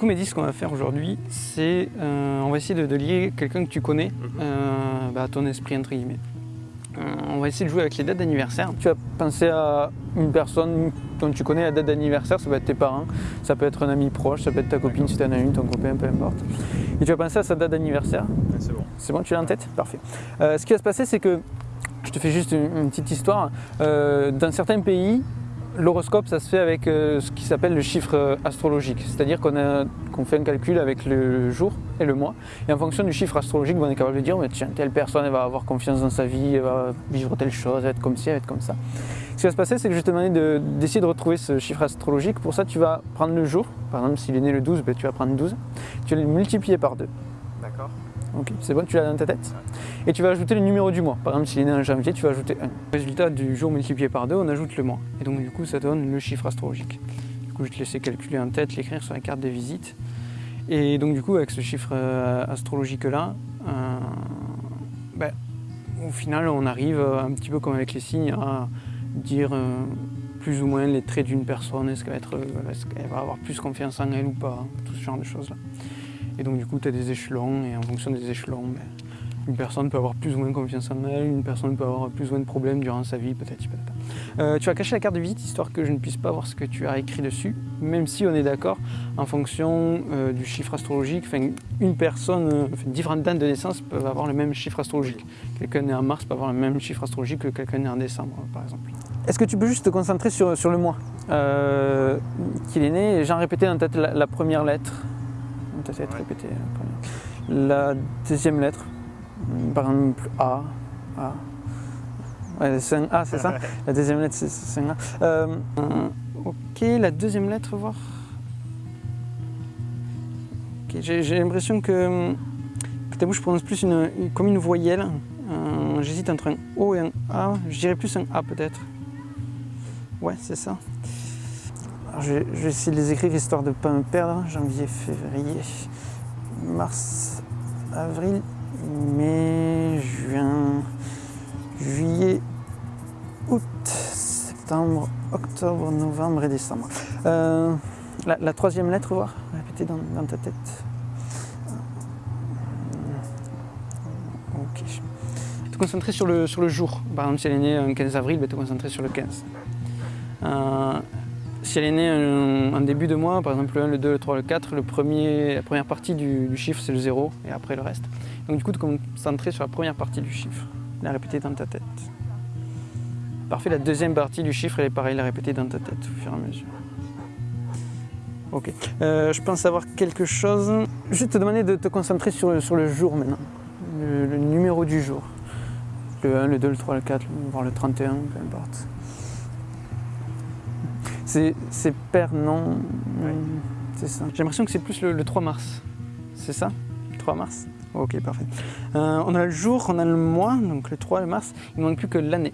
coup, Mehdi, ce qu'on va faire aujourd'hui, c'est euh, on va essayer de, de lier quelqu'un que tu connais Mhm. euh, bah, à ton esprit, entre guillemets. Euh, on va essayer de jouer avec les dates d'anniversaire. Tu vas penser à une personne dont tu connais la date d'anniversaire, ça peut être tes parents, ça peut être un ami proche, ça peut être ta copine si tu en as une, ton copain, peu importe. Et tu vas penser à sa date d'anniversaire? C'est bon. C'est bon, tu l'as en tête? Parfait. Euh, ce qui va se passer, c'est que, je te fais juste une, une petite histoire. Euh, dans certains pays, l'horoscope, ça se fait avec euh, ce qui s'appelle le chiffre euh, astrologique. C'est-à-dire qu'on fait un calcul avec le jour et le mois. Et en fonction du chiffre astrologique, on est capable de dire, tiens, telle personne, elle va avoir confiance dans sa vie, elle va vivre telle chose, elle va être comme ci, elle va être comme ça. Ce qui va se passer, c'est que je vais te demander de- d'essayer de, retrouver ce chiffre astrologique. Pour ça, tu vas prendre le jour. Par exemple, s'il est né le 12, ben, tu vas prendre 12. Tu vas le multiplier par 2. D'accord. Ok, c'est bon, tu l'as dans ta tête Et tu vas ajouter le numéro du mois. Par exemple, s'il est né en janvier, tu vas ajouter 1. Résultat du jour multiplié par 2, on ajoute le mois. Et donc du coup, ça donne le chiffre astrologique. Du coup, je te laisser calculer en tête, l'écrire sur la carte de visite. Et donc du coup, avec ce chiffre euh, astrologique-là, euh, ben, au final, on arrive euh, un petit peu comme avec les signes à dire euh, plus ou moins les traits d'une personne. Est-ce qu'elle va, être, est-ce qu'elle va avoir plus confiance en elle ou pas Tout ce genre de choses-là. Et donc du coup, tu as des échelons, et en fonction des échelons, ben, une personne peut avoir plus ou moins confiance en elle, une personne peut avoir plus ou moins de problèmes durant sa vie, peut-être. Euh, tu vas cacher la carte de visite, histoire que je ne puisse pas voir ce que tu as écrit dessus, même si on est d'accord, en fonction euh, du chiffre astrologique, enfin, une personne, euh, différentes dates de naissance peuvent avoir le même chiffre astrologique. Quelqu'un né en mars peut avoir le même chiffre astrologique que quelqu'un né en décembre, par exemple. Est-ce que tu peux juste te concentrer sur, sur le mois euh, qu'il est né et j'en répétais en tête la première lettre Répété la deuxième lettre, par exemple A. A. Ouais, c'est un A, c'est ça? La deuxième lettre, c'est un A. Euh, ok, la deuxième lettre, voir. J'ai l'impression que, que ta bouche prononce plus une, une- comme une voyelle. Euh, J'hésite entre un O et un A. Je dirais plus un A peut-être. Ouais, c'est ça. Je, vais- essayer de les écrire histoire de ne pas me perdre. Janvier, février, mars, avril, mai, juin, juillet, août, septembre, octobre, novembre et décembre. Euh, la, troisième lettre, voir, répétez dans, dans ta tête. Ok. Te concentrer sur le, sur le jour. Par exemple, si elle est née un 15 avril, ben, te concentrer sur le 15. Euh, si elle est née en, début de mois, par exemple le 1, le 2, le 3, le 4, le premier, la première partie du, chiffre c'est le 0 et après le reste. Donc du coup, te concentrer sur la première partie du chiffre, la répéter dans ta tête. Parfait, la deuxième partie du chiffre, elle est pareil, la répéter dans ta tête au fur et à mesure. Ok, Euh, je pense avoir quelque chose. Je vais te demander de te concentrer sur, sur le jour maintenant, le, le numéro du jour. Le 1, le 2, le 3, le 4, voire le 31, peu importe. C'est c'est père, non C'est ça. J'ai l'impression que c'est plus le, le 3 mars. C'est ça? 3 mars? Ok, parfait. Euh, on a le jour, on a le mois, donc le 3 le mars. Il ne manque plus que l'année.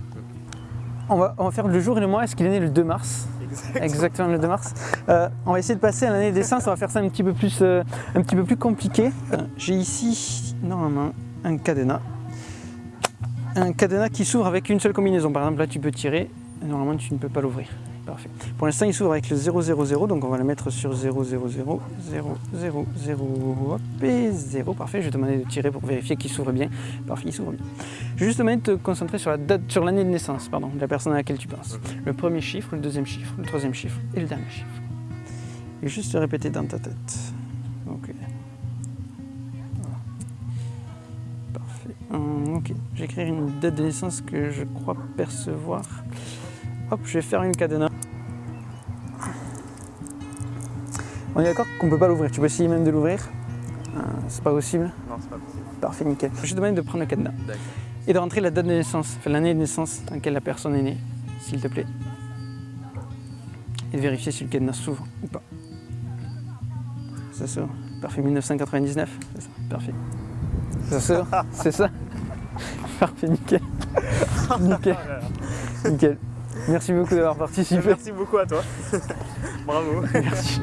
On va, on va faire le jour et le mois. Est-ce qu'il est né le 2 mars? Exact. Exactement le 2 mars. Euh, on va essayer de passer à l'année des naissance. On va faire ça un petit peu plus, euh, un petit peu plus compliqué. J'ai ici normalement un cadenas. Un cadenas qui s'ouvre avec une seule combinaison. Par exemple, là tu peux tirer. Normalement, tu ne peux pas l'ouvrir. Pour l'instant, il s'ouvre avec le 000, donc on va le mettre sur 000, 0, 0, 0, hop, et 0. Parfait, je vais te demander de tirer pour vérifier qu'il s'ouvre bien. Parfait, il s'ouvre bien. Je vais juste te concentrer sur la date, sur l'année de naissance, pardon, de la personne à laquelle tu penses. Le premier chiffre, le deuxième chiffre, le troisième chiffre et le dernier chiffre. Et juste te répéter dans ta tête. Ok. Parfait. Hum, ok. J'écrirai une date de naissance que je crois percevoir. Hop, je vais faire une cadenas. On est d'accord qu'on peut pas l'ouvrir. Tu peux essayer même de l'ouvrir. Euh, c'est pas possible. Non, c'est pas possible. Parfait, nickel. Je te demande de prendre le cadenas D'accord. et de rentrer la date de naissance, enfin l'année de naissance dans laquelle la personne est née, s'il te plaît. Et de vérifier si le cadenas s'ouvre ou pas. Ça s'ouvre. Parfait, 1999. C'est ça, parfait. Ça s'ouvre, c'est ça. Parfait, nickel. Nickel, nickel. Merci beaucoup d'avoir participé. Merci beaucoup à toi. Bravo. Merci.